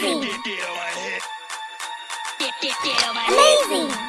Amazing! Amazing! Amazing!